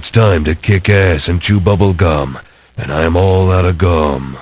It's time to kick ass and chew bubble gum, and I'm all out of gum.